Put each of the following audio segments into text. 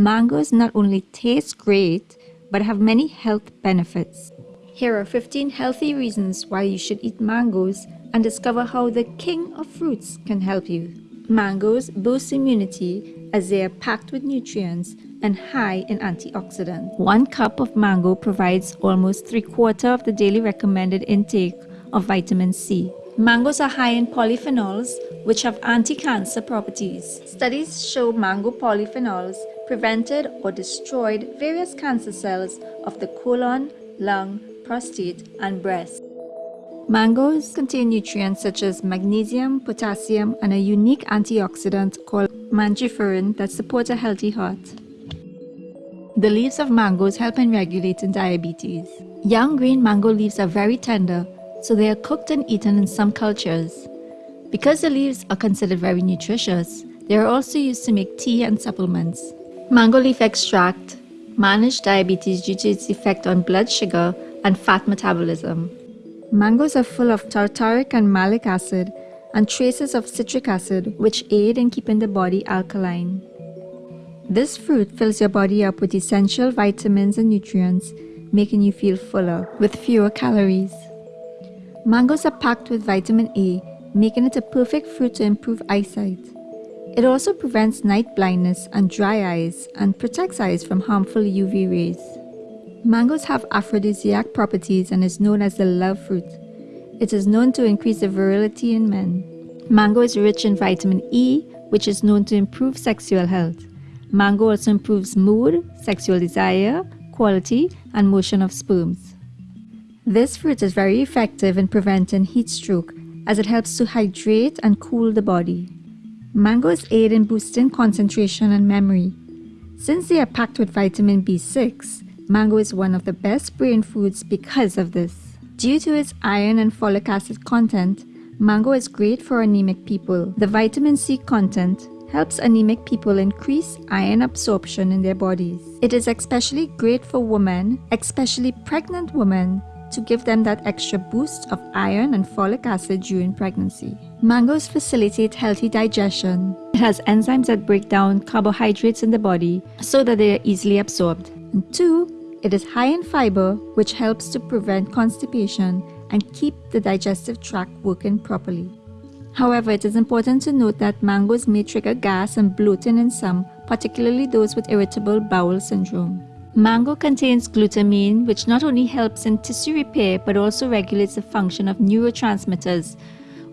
Mangoes not only taste great, but have many health benefits. Here are 15 healthy reasons why you should eat mangoes and discover how the king of fruits can help you. Mangoes boost immunity as they are packed with nutrients and high in antioxidants. One cup of mango provides almost three quarter of the daily recommended intake of vitamin C. Mangoes are high in polyphenols, which have anti-cancer properties. Studies show mango polyphenols prevented or destroyed various cancer cells of the colon, lung, prostate, and breast. Mangoes contain nutrients such as magnesium, potassium, and a unique antioxidant called mangiferin that support a healthy heart. The leaves of mangoes help in regulating diabetes. Young green mango leaves are very tender, so they are cooked and eaten in some cultures. Because the leaves are considered very nutritious, they are also used to make tea and supplements. Mango leaf extract manage diabetes due to its effect on blood sugar and fat metabolism. Mangoes are full of tartaric and malic acid and traces of citric acid which aid in keeping the body alkaline. This fruit fills your body up with essential vitamins and nutrients, making you feel fuller with fewer calories. Mangoes are packed with vitamin A, making it a perfect fruit to improve eyesight. It also prevents night blindness and dry eyes and protects eyes from harmful UV rays. Mangoes have aphrodisiac properties and is known as the love fruit. It is known to increase the virility in men. Mango is rich in vitamin E, which is known to improve sexual health. Mango also improves mood, sexual desire, quality, and motion of sperms. This fruit is very effective in preventing heat stroke as it helps to hydrate and cool the body. Mangoes aid in boosting concentration and memory. Since they are packed with vitamin B6, mango is one of the best brain foods because of this. Due to its iron and folic acid content, mango is great for anemic people. The vitamin C content helps anemic people increase iron absorption in their bodies. It is especially great for women, especially pregnant women, to give them that extra boost of iron and folic acid during pregnancy. Mangoes facilitate healthy digestion. It has enzymes that break down carbohydrates in the body so that they are easily absorbed. And two, it is high in fiber, which helps to prevent constipation and keep the digestive tract working properly. However, it is important to note that mangoes may trigger gas and bloating in some, particularly those with irritable bowel syndrome. Mango contains glutamine, which not only helps in tissue repair but also regulates the function of neurotransmitters,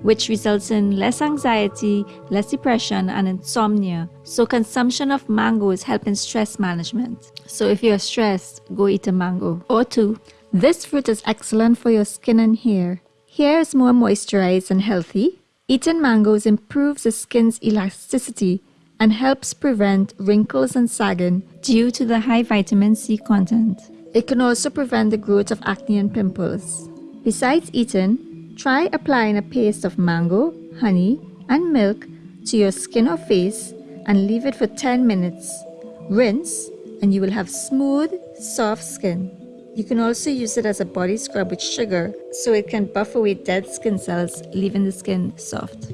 which results in less anxiety, less depression, and insomnia. So, consumption of mangoes help in stress management. So, if you're stressed, go eat a mango or two. This fruit is excellent for your skin and hair. Hair is more moisturized and healthy. Eating mangoes improves the skin's elasticity and helps prevent wrinkles and sagging due to the high vitamin C content. It can also prevent the growth of acne and pimples. Besides eating, try applying a paste of mango, honey, and milk to your skin or face and leave it for 10 minutes. Rinse and you will have smooth, soft skin. You can also use it as a body scrub with sugar so it can buff away dead skin cells, leaving the skin soft.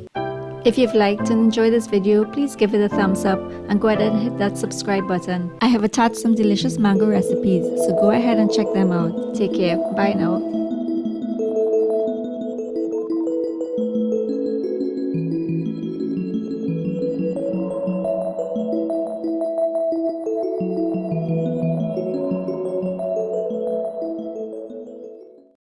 If you've liked and enjoyed this video, please give it a thumbs up and go ahead and hit that subscribe button. I have attached some delicious mango recipes, so go ahead and check them out. Take care. Bye now.